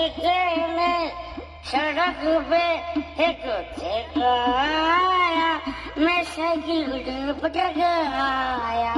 दिखे में सड़क पे एक आया मैं साइकिल गुजर पटक आया।